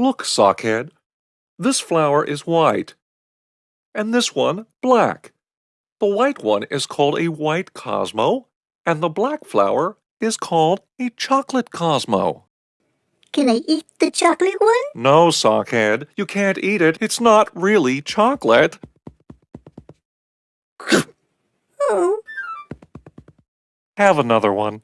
Look, Sockhead. This flower is white. And this one black. The white one is called a white Cosmo, and the black flower is called a chocolate Cosmo. Can I eat the chocolate one? No, Sockhead, you can't eat it. It's not really chocolate. Oh. Have another one.